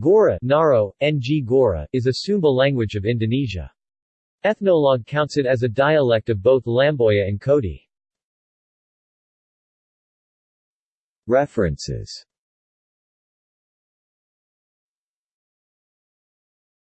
Gaura Naro, Nggaura, is a Sumba language of Indonesia. Ethnologue counts it as a dialect of both Lamboya and Kodi. References